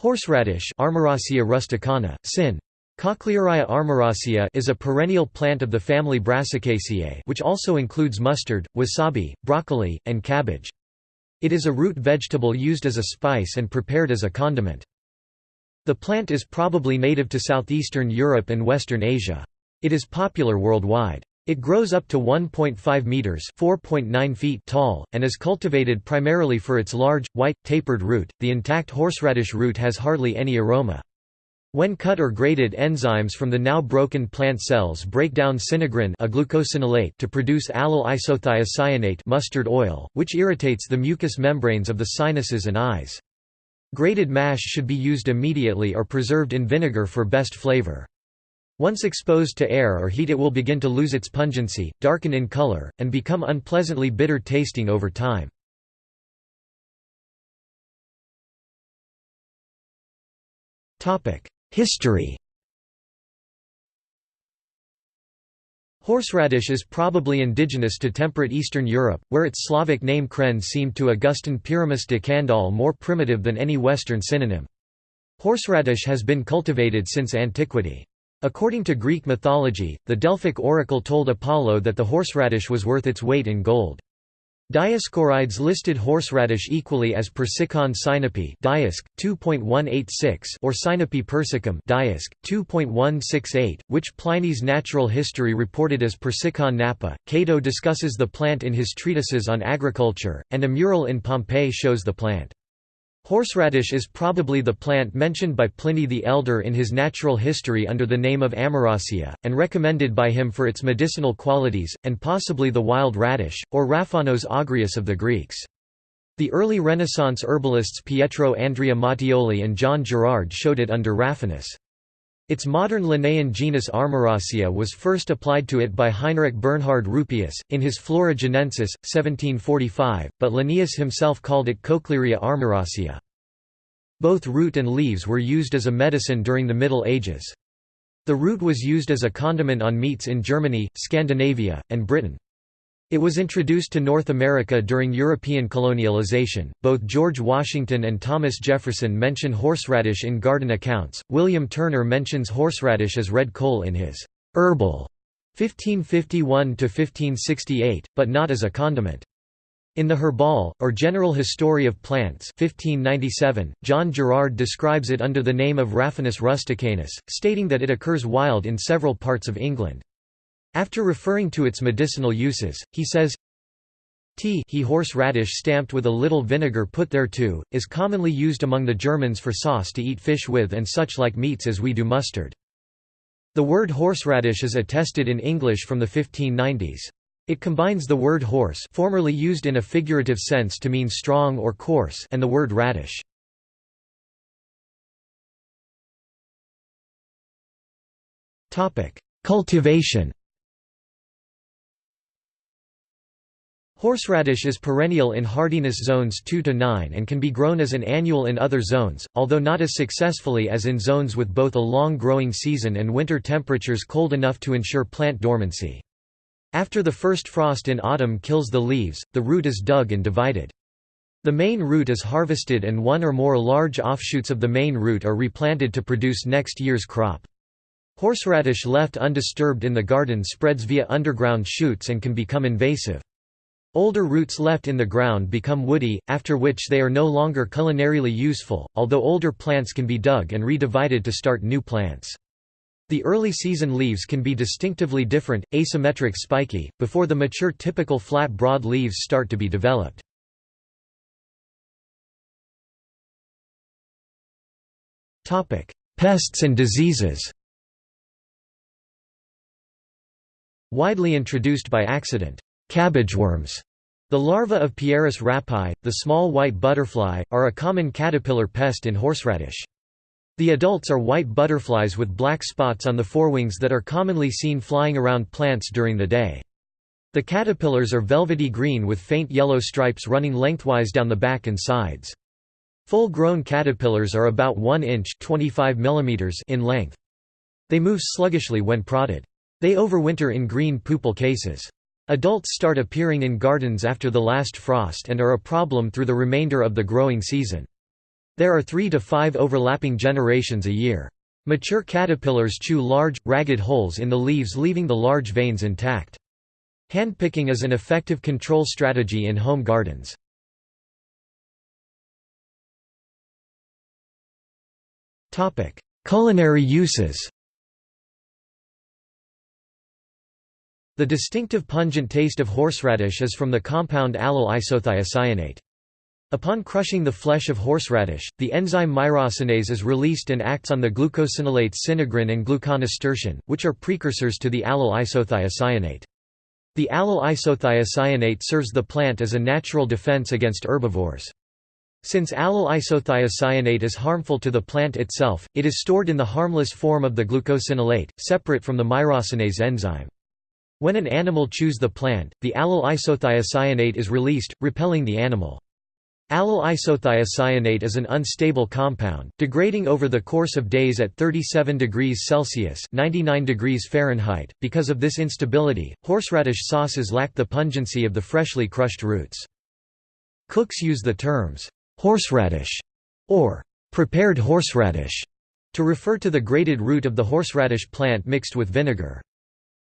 Horseradish Armoracia rusticana, sin. Cochlearia armoracea is a perennial plant of the family Brassicaceae which also includes mustard, wasabi, broccoli, and cabbage. It is a root vegetable used as a spice and prepared as a condiment. The plant is probably native to southeastern Europe and western Asia. It is popular worldwide. It grows up to 1.5 meters (4.9 feet) tall and is cultivated primarily for its large, white, tapered root. The intact horseradish root has hardly any aroma. When cut or grated enzymes from the now broken plant cells break down sinigrin a glucosinolate to produce allyl isothiocyanate mustard oil, which irritates the mucous membranes of the sinuses and eyes. Grated mash should be used immediately or preserved in vinegar for best flavor. Once exposed to air or heat it will begin to lose its pungency, darken in color, and become unpleasantly bitter tasting over time. History Horseradish is probably indigenous to temperate Eastern Europe, where its Slavic name kren seemed to Augustin Pyramus de Candolle more primitive than any Western synonym. Horseradish has been cultivated since antiquity. According to Greek mythology, the Delphic oracle told Apollo that the horseradish was worth its weight in gold. Dioscorides listed horseradish equally as persicon sinope Diasc. 2.186 or sinope persicum Diasc. 2.168, which Pliny's natural history reported as persicon napa. Cato discusses the plant in his treatises on agriculture, and a mural in Pompeii shows the plant. Horseradish is probably the plant mentioned by Pliny the Elder in his natural history under the name of Amoracea, and recommended by him for its medicinal qualities, and possibly the wild radish, or Raphanos agrius of the Greeks. The early Renaissance herbalists Pietro Andrea Mattioli and John Gerard showed it under Raphanus. Its modern Linnaean genus Armoracea was first applied to it by Heinrich Bernhard Rupius, in his Flora Jenensis, 1745, but Linnaeus himself called it Cochlearia armoracea. Both root and leaves were used as a medicine during the Middle Ages. The root was used as a condiment on meats in Germany, Scandinavia, and Britain. It was introduced to North America during European colonialization. Both George Washington and Thomas Jefferson mention horseradish in garden accounts. William Turner mentions horseradish as Red Cole in his Herbal 1551 to 1568, but not as a condiment. In the Herbal, or General History of Plants 1597, John Gerard describes it under the name of Raphanus rusticanus, stating that it occurs wild in several parts of England. After referring to its medicinal uses, he says, Tea he horseradish stamped with a little vinegar put thereto, is commonly used among the Germans for sauce to eat fish with and such like meats as we do mustard. The word horseradish is attested in English from the 1590s. It combines the word horse formerly used in a figurative sense to mean strong or coarse and the word radish. Cultivation Horseradish is perennial in hardiness zones 2 to 9 and can be grown as an annual in other zones, although not as successfully as in zones with both a long growing season and winter temperatures cold enough to ensure plant dormancy. After the first frost in autumn kills the leaves, the root is dug and divided. The main root is harvested and one or more large offshoots of the main root are replanted to produce next year's crop. Horseradish left undisturbed in the garden spreads via underground shoots and can become invasive. Older roots left in the ground become woody, after which they are no longer culinarily useful, although older plants can be dug and redivided to start new plants. The early season leaves can be distinctively different, asymmetric spiky, before the mature typical flat broad leaves start to be developed. Pests and diseases Widely introduced by accident Cabbageworms the larvae of Pieris rapae, the small white butterfly, are a common caterpillar pest in horseradish. The adults are white butterflies with black spots on the forewings that are commonly seen flying around plants during the day. The caterpillars are velvety green with faint yellow stripes running lengthwise down the back and sides. Full-grown caterpillars are about 1 inch 25 mm in length. They move sluggishly when prodded. They overwinter in green pupal cases. Adults start appearing in gardens after the last frost and are a problem through the remainder of the growing season. There are three to five overlapping generations a year. Mature caterpillars chew large, ragged holes in the leaves leaving the large veins intact. Handpicking is an effective control strategy in home gardens. Culinary uses The distinctive pungent taste of horseradish is from the compound allyl isothiocyanate. Upon crushing the flesh of horseradish, the enzyme myrosinase is released and acts on the glucosinolates sinigrin and gluconasturtiin, which are precursors to the allyl isothiocyanate. The allyl isothiocyanate serves the plant as a natural defense against herbivores. Since allyl isothiocyanate is harmful to the plant itself, it is stored in the harmless form of the glucosinolate, separate from the myrosinase enzyme. When an animal chews the plant, the allyl isothiocyanate is released, repelling the animal. Allyl isothiocyanate is an unstable compound, degrading over the course of days at 37 degrees Celsius (99 degrees Fahrenheit). Because of this instability, horseradish sauces lack the pungency of the freshly crushed roots. Cooks use the terms horseradish or prepared horseradish to refer to the grated root of the horseradish plant mixed with vinegar.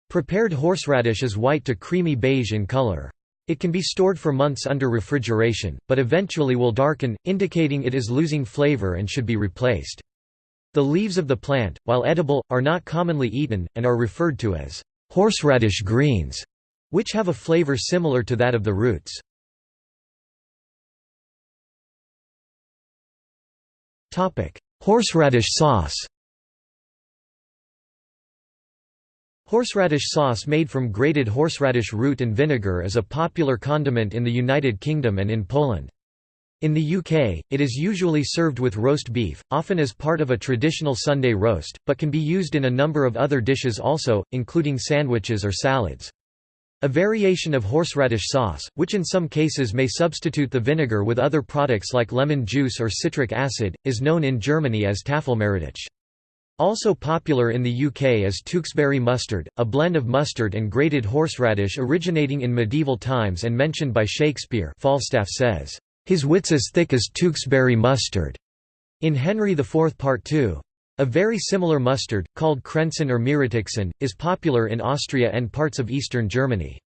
Prepared horseradish is white to creamy beige in color. It can be stored for months under refrigeration, but eventually will darken, indicating it is losing flavor and should be replaced. The leaves of the plant, while edible, are not commonly eaten, and are referred to as horseradish greens, which have a flavor similar to that of the roots. Horseradish sauce Horseradish sauce made from grated horseradish root and vinegar is a popular condiment in the United Kingdom and in Poland. In the UK, it is usually served with roast beef, often as part of a traditional Sunday roast, but can be used in a number of other dishes also, including sandwiches or salads. A variation of horseradish sauce, which in some cases may substitute the vinegar with other products like lemon juice or citric acid, is known in Germany as Tafelmeerrettich. Also popular in the UK is Tewkesbury mustard, a blend of mustard and grated horseradish originating in medieval times and mentioned by Shakespeare Falstaff says, "...his wit's as thick as Tewkesbury mustard." In Henry IV Part 2. A very similar mustard, called Kränzchen or Meerrettichsenf, is popular in Austria and parts of eastern Germany.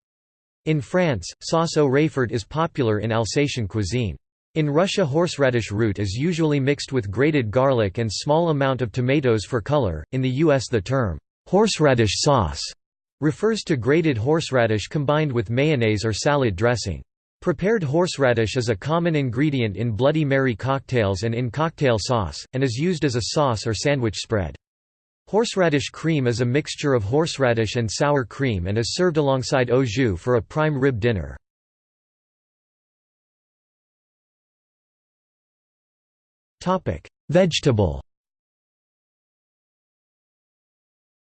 In France, sauce au raifort is popular in Alsatian cuisine. In Russia horseradish root is usually mixed with grated garlic and small amount of tomatoes for color. In the US the term horseradish sauce refers to grated horseradish combined with mayonnaise or salad dressing. Prepared horseradish is a common ingredient in Bloody Mary cocktails and in cocktail sauce, and is used as a sauce or sandwich spread. Horseradish cream is a mixture of horseradish and sour cream and is served alongside au jus for a prime rib dinner. Topic: Vegetable.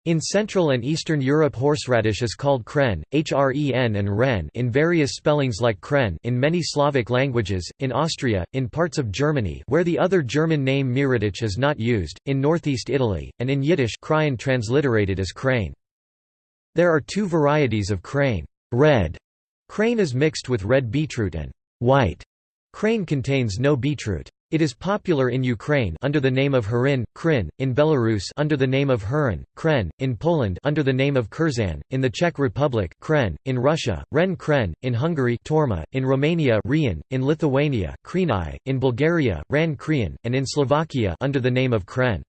In Central and Eastern Europe horseradish is called kren, hren and ren in various spellings like kren in many Slavic languages, in Austria, in parts of Germany where the other German name Meerrettich is not used, in northeast Italy, and in Yiddish kraien transliterated as chrain. There are two varieties of chrain. Red chrain is mixed with red beetroot and white chrain contains no beetroot. It is popular in Ukraine under the name of Harin, Krin, in Belarus under the name of Hurin, Kren, in Poland under the name of Kurzan, in the Czech Republic Kren, in Russia, Ren Kren, in Hungary Torma, in Romania Rian, in Lithuania Krenai, in Bulgaria Ran Krian, and in Slovakia under the name of Kren.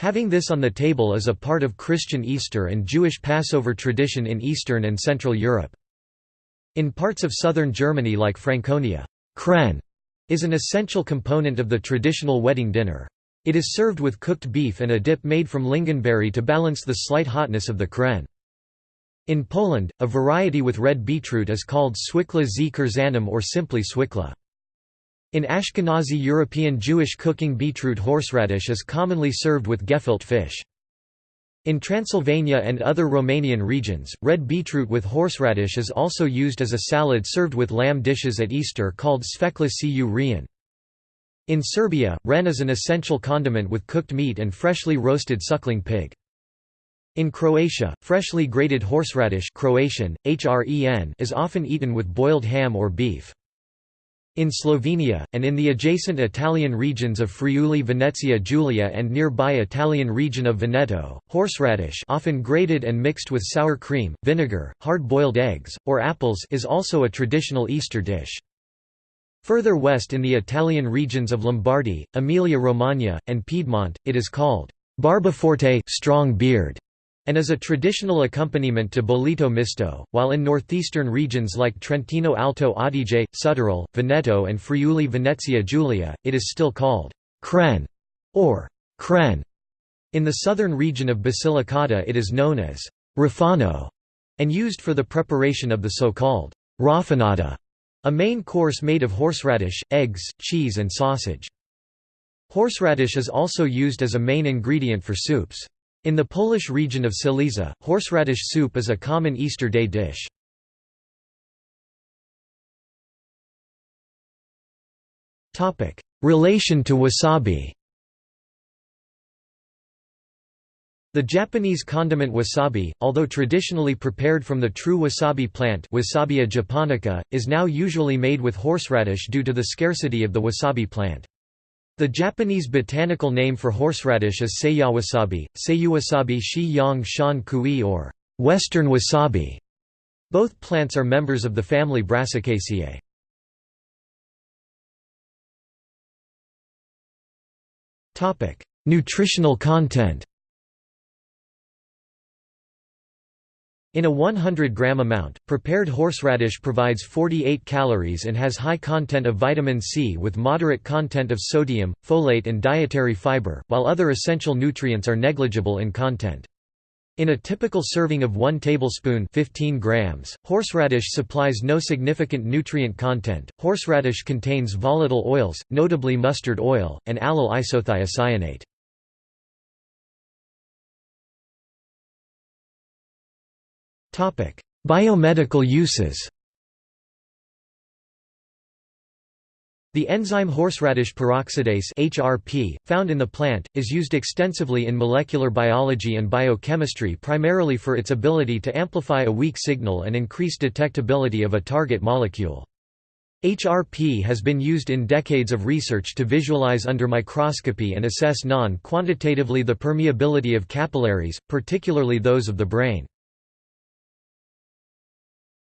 Having this on the table is a part of Christian Easter and Jewish Passover tradition in Eastern and Central Europe. In parts of southern Germany like Franconia, Kren is an essential component of the traditional wedding dinner. It is served with cooked beef and a dip made from lingonberry to balance the slight hotness of the kren. In Poland, a variety with red beetroot is called swikla z kurzanem or simply swikla. In Ashkenazi European Jewish cooking beetroot horseradish is commonly served with gefilte fish. In Transylvania and other Romanian regions, red beetroot with horseradish is also used as a salad served with lamb dishes at Easter called svekla cu. In Serbia, ren is an essential condiment with cooked meat and freshly roasted suckling pig. In Croatia, freshly grated horseradish Croatian, hren, is often eaten with boiled ham or beef. In Slovenia, and in the adjacent Italian regions of Friuli Venezia Giulia and nearby Italian region of Veneto, horseradish often grated and mixed with sour cream, vinegar, hard-boiled eggs, or apples is also a traditional Easter dish. Further west in the Italian regions of Lombardy, Emilia-Romagna, and Piedmont, it is called barbaforte strong beard and is a traditional accompaniment to bollito misto, while in northeastern regions like Trentino Alto Adige, Südtirol, Veneto and Friuli Venezia Giulia, it is still called «kren» or «kren». In the southern region of Basilicata it is known as «rafano» and used for the preparation of the so-called «raffanata», a main course made of horseradish, eggs, cheese and sausage. Horseradish is also used as a main ingredient for soups. In the Polish region of Silesia, horseradish soup is a common Easter day dish. Relation to wasabi The Japanese condiment wasabi, although traditionally prepared from the true wasabi plant Wasabia japonica, is now usually made with horseradish due to the scarcity of the wasabi plant. The Japanese botanical name for horseradish is seiyawasabi, seiyuwasabi shi yang shan kui or western wasabi. Both plants are members of the family Brassicaceae. Nutritional content In a 100-gram amount, prepared horseradish provides 48 calories and has high content of vitamin C with moderate content of sodium, folate and dietary fiber, while other essential nutrients are negligible in content. In a typical serving of 1 tablespoon 15 grams, horseradish supplies no significant nutrient content. Horseradish contains volatile oils, notably mustard oil, and allyl isothiocyanate. Biomedical uses The enzyme horseradish peroxidase (HRP), found in the plant, is used extensively in molecular biology and biochemistry primarily for its ability to amplify a weak signal and increase detectability of a target molecule. HRP has been used in decades of research to visualize under microscopy and assess non-quantitatively the permeability of capillaries, particularly those of the brain.